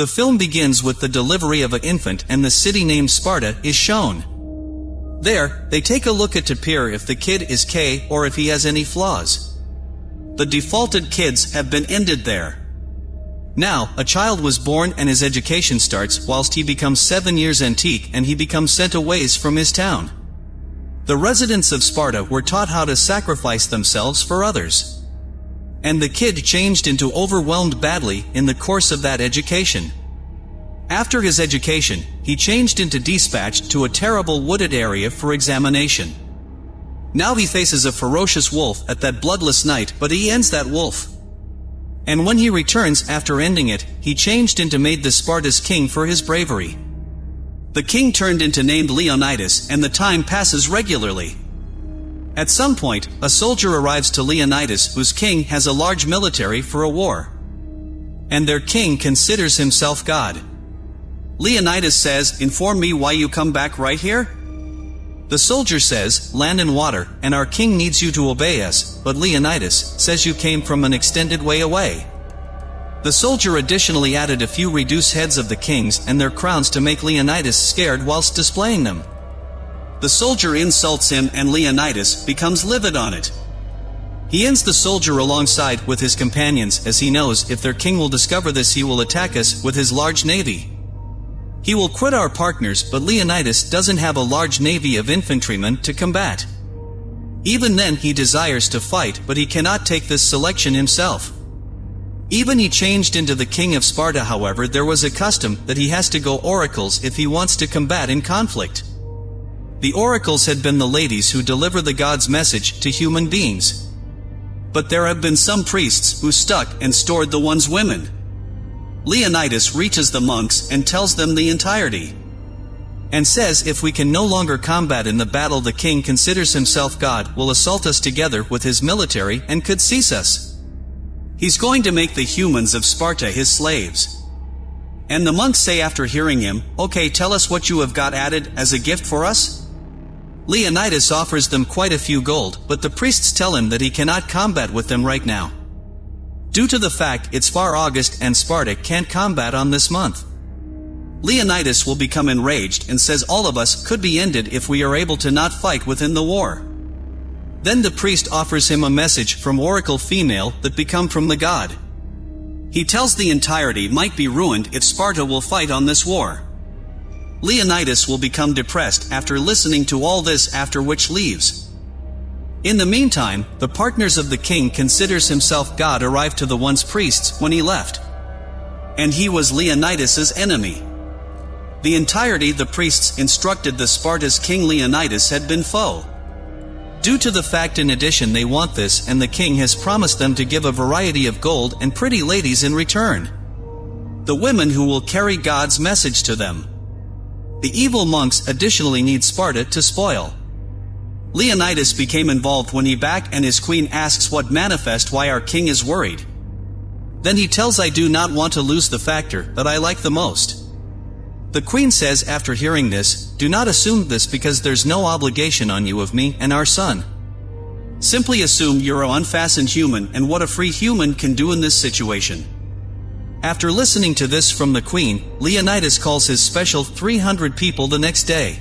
The film begins with the delivery of an infant and the city named Sparta is shown. There, they take a look at Tapir if the kid is K or if he has any flaws. The defaulted kids have been ended there. Now, a child was born and his education starts whilst he becomes seven years antique and he becomes sent away from his town. The residents of Sparta were taught how to sacrifice themselves for others. And the kid changed into overwhelmed badly in the course of that education. After his education, he changed into dispatched to a terrible wooded area for examination. Now he faces a ferocious wolf at that bloodless night but he ends that wolf. And when he returns after ending it, he changed into made the Sparta's king for his bravery. The king turned into named Leonidas and the time passes regularly. At some point, a soldier arrives to Leonidas whose king has a large military for a war. And their king considers himself God. Leonidas says, inform me why you come back right here? The soldier says, land and water, and our king needs you to obey us, but Leonidas says you came from an extended way away. The soldier additionally added a few reduced heads of the kings and their crowns to make Leonidas scared whilst displaying them. The soldier insults him and Leonidas becomes livid on it. He ends the soldier alongside with his companions as he knows if their king will discover this he will attack us with his large navy. He will quit our partners but Leonidas doesn't have a large navy of infantrymen to combat. Even then he desires to fight but he cannot take this selection himself. Even he changed into the king of Sparta however there was a custom that he has to go oracles if he wants to combat in conflict. The oracles had been the ladies who deliver the God's message to human beings. But there have been some priests who stuck and stored the one's women. Leonidas reaches the monks and tells them the entirety. And says if we can no longer combat in the battle the king considers himself God will assault us together with his military and could seize us. He's going to make the humans of Sparta his slaves. And the monks say after hearing him, okay tell us what you have got added as a gift for us? Leonidas offers them quite a few gold, but the priests tell him that he cannot combat with them right now. Due to the fact it's far August and Sparta can't combat on this month. Leonidas will become enraged and says all of us could be ended if we are able to not fight within the war. Then the priest offers him a message from oracle female that become from the god. He tells the entirety might be ruined if Sparta will fight on this war. Leonidas will become depressed after listening to all this after which leaves. In the meantime, the partners of the king considers himself God arrived to the once priests when he left. And he was Leonidas's enemy. The entirety the priests instructed the Sparta's king Leonidas had been foe. Due to the fact in addition they want this and the king has promised them to give a variety of gold and pretty ladies in return. The women who will carry God's message to them. The evil monks additionally need Sparta to spoil. Leonidas became involved when he back and his queen asks what manifest why our king is worried. Then he tells I do not want to lose the factor that I like the most. The queen says after hearing this, do not assume this because there's no obligation on you of me and our son. Simply assume you're an unfastened human and what a free human can do in this situation. After listening to this from the queen, Leonidas calls his special 300 people the next day.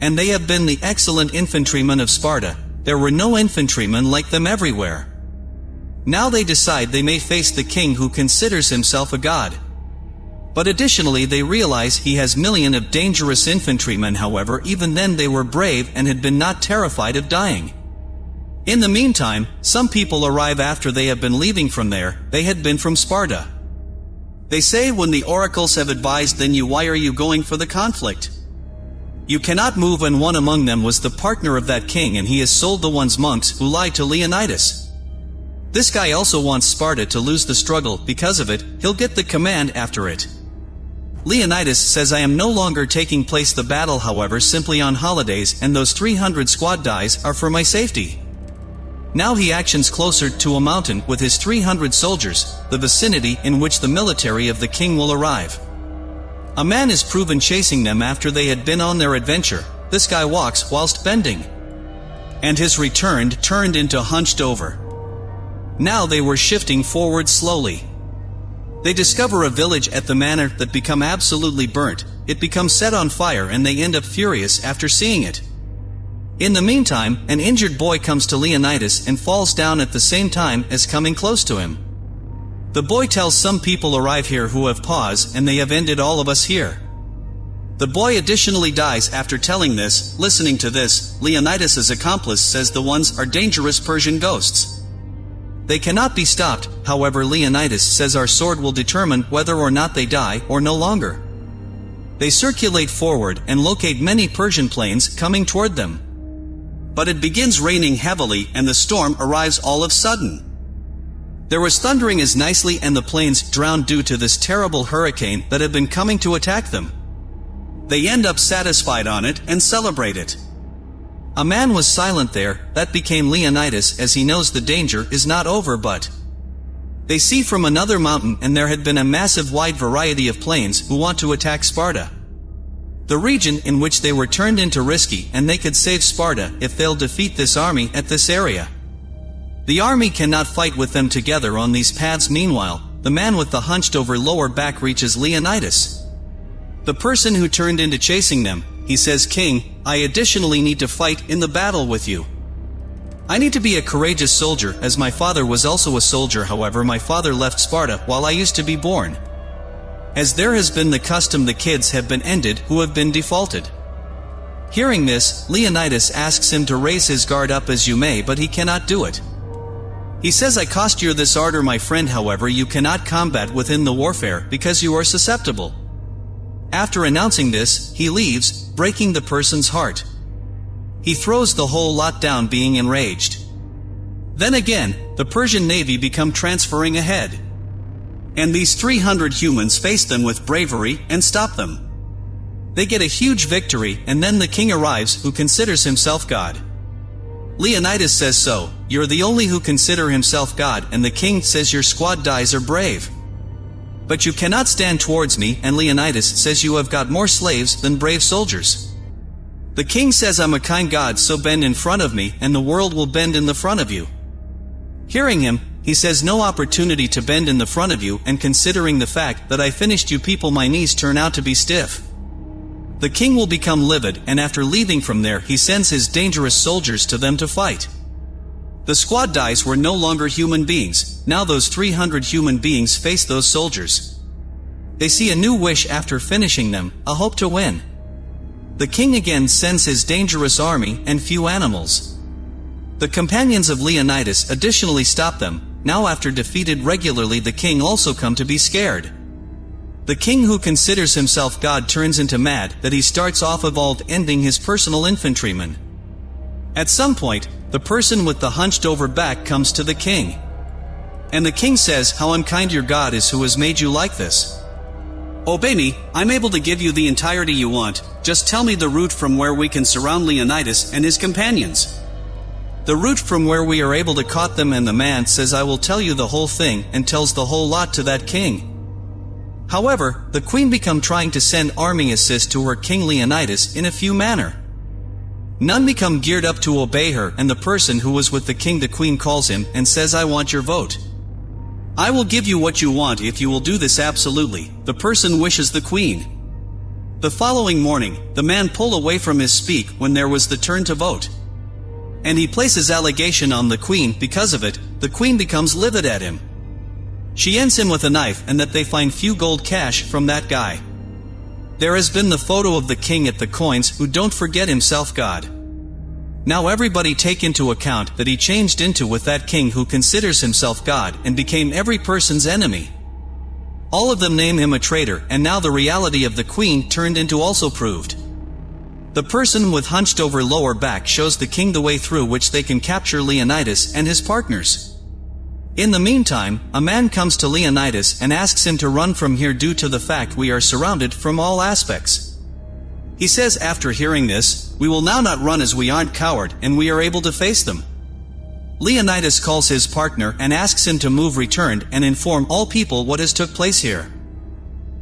And they have been the excellent infantrymen of Sparta. There were no infantrymen like them everywhere. Now they decide they may face the king who considers himself a god. But additionally they realize he has million of dangerous infantrymen however even then they were brave and had been not terrified of dying. In the meantime, some people arrive after they have been leaving from there, they had been from Sparta. They say when the oracles have advised then you why are you going for the conflict? You cannot move and one among them was the partner of that king and he has sold the one's monks who lied to Leonidas. This guy also wants Sparta to lose the struggle, because of it, he'll get the command after it. Leonidas says I am no longer taking place the battle however simply on holidays and those 300 squad dies are for my safety. Now he actions closer to a mountain with his 300 soldiers, the vicinity in which the military of the king will arrive. A man is proven chasing them after they had been on their adventure. This guy walks whilst bending. And his returned turned into hunched over. Now they were shifting forward slowly. They discover a village at the manor that become absolutely burnt, it becomes set on fire and they end up furious after seeing it. In the meantime, an injured boy comes to Leonidas and falls down at the same time as coming close to him. The boy tells some people arrive here who have paused and they have ended all of us here. The boy additionally dies after telling this, listening to this, Leonidas's accomplice says the ones are dangerous Persian ghosts. They cannot be stopped, however Leonidas says our sword will determine whether or not they die or no longer. They circulate forward and locate many Persian planes coming toward them. But it begins raining heavily and the storm arrives all of sudden. There was thundering as nicely and the planes drowned due to this terrible hurricane that had been coming to attack them. They end up satisfied on it and celebrate it. A man was silent there, that became Leonidas as he knows the danger is not over but they see from another mountain and there had been a massive wide variety of planes who want to attack Sparta. The region in which they were turned into risky and they could save Sparta if they'll defeat this army at this area. The army cannot fight with them together on these paths meanwhile, the man with the hunched over lower back reaches Leonidas. The person who turned into chasing them, he says King, I additionally need to fight in the battle with you. I need to be a courageous soldier as my father was also a soldier however my father left Sparta while I used to be born. As there has been the custom the kids have been ended who have been defaulted. Hearing this, Leonidas asks him to raise his guard up as you may but he cannot do it. He says I cost you this ardor my friend however you cannot combat within the warfare because you are susceptible. After announcing this, he leaves, breaking the person's heart. He throws the whole lot down being enraged. Then again, the Persian navy become transferring ahead. And these 300 humans face them with bravery and stop them. They get a huge victory and then the king arrives who considers himself God. Leonidas says so, you're the only who consider himself God and the king says your squad dies are brave. But you cannot stand towards me, and Leonidas says you have got more slaves than brave soldiers. The king says I'm a kind god so bend in front of me, and the world will bend in the front of you. Hearing him, he says no opportunity to bend in the front of you, and considering the fact that I finished you people my knees turn out to be stiff. The king will become livid, and after leaving from there he sends his dangerous soldiers to them to fight. The squad dice were no longer human beings, now those 300 human beings face those soldiers. They see a new wish after finishing them, a hope to win. The king again sends his dangerous army and few animals. The companions of Leonidas additionally stop them, now after defeated regularly the king also come to be scared. The king who considers himself God turns into mad that he starts off of all ending his personal infantrymen. At some point, the person with the hunched over back comes to the king. And the king says, How unkind your God is who has made you like this. Obey me, I'm able to give you the entirety you want, just tell me the route from where we can surround Leonidas and his companions. The route from where we are able to caught them and the man says I will tell you the whole thing and tells the whole lot to that king. However, the queen become trying to send army assist to her king Leonidas in a few manner. None become geared up to obey her, and the person who was with the king the queen calls him and says I want your vote. I will give you what you want if you will do this absolutely, the person wishes the queen. The following morning, the man pull away from his speak when there was the turn to vote. And he places allegation on the queen because of it, the queen becomes livid at him. She ends him with a knife and that they find few gold cash from that guy. There has been the photo of the king at the coins who don't forget himself God. Now everybody take into account that he changed into with that king who considers himself God and became every person's enemy. All of them name him a traitor and now the reality of the queen turned into also proved. The person with hunched over lower back shows the king the way through which they can capture Leonidas and his partners. In the meantime, a man comes to Leonidas and asks him to run from here due to the fact we are surrounded from all aspects. He says after hearing this, we will now not run as we aren't coward and we are able to face them. Leonidas calls his partner and asks him to move returned and inform all people what has took place here.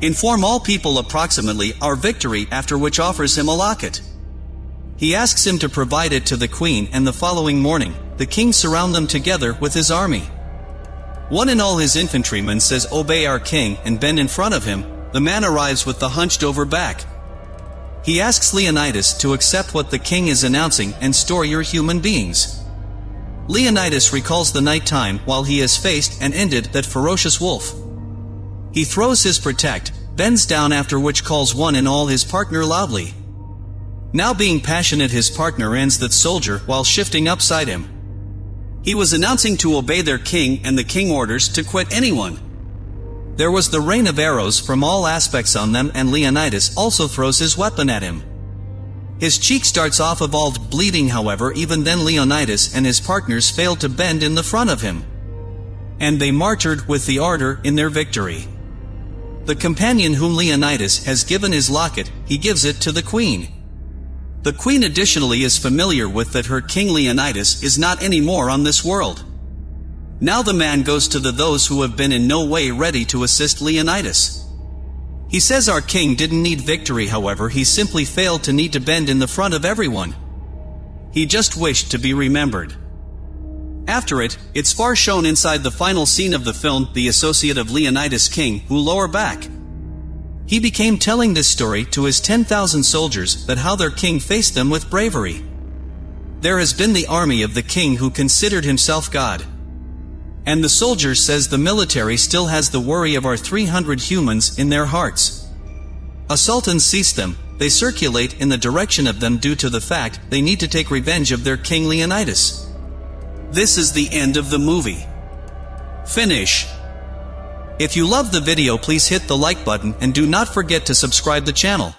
Inform all people approximately our victory after which offers him a locket. He asks him to provide it to the queen and the following morning, the king surround them together with his army. One and all his infantrymen says obey our king and bend in front of him, the man arrives with the hunched over back. He asks Leonidas to accept what the king is announcing and store your human beings. Leonidas recalls the night time while he has faced and ended that ferocious wolf. He throws his protect, bends down after which calls one and all his partner loudly. Now being passionate his partner ends that soldier while shifting upside him. He was announcing to obey their king and the king orders to quit anyone. There was the rain of arrows from all aspects on them and Leonidas also throws his weapon at him. His cheek starts off evolved bleeding however even then Leonidas and his partners failed to bend in the front of him. And they martyred with the ardor in their victory. The companion whom Leonidas has given his locket, he gives it to the queen. The queen additionally is familiar with that her king Leonidas is not anymore on this world. Now the man goes to the those who have been in no way ready to assist Leonidas. He says our king didn't need victory however he simply failed to need to bend in the front of everyone. He just wished to be remembered. After it, it's far shown inside the final scene of the film the associate of Leonidas King who lower back. He became telling this story to his 10,000 soldiers that how their king faced them with bravery. There has been the army of the king who considered himself God. And the soldier says the military still has the worry of our 300 humans in their hearts. A sultan sees them, they circulate in the direction of them due to the fact they need to take revenge of their king Leonidas. This is the end of the movie. Finish. If you love the video please hit the like button and do not forget to subscribe the channel.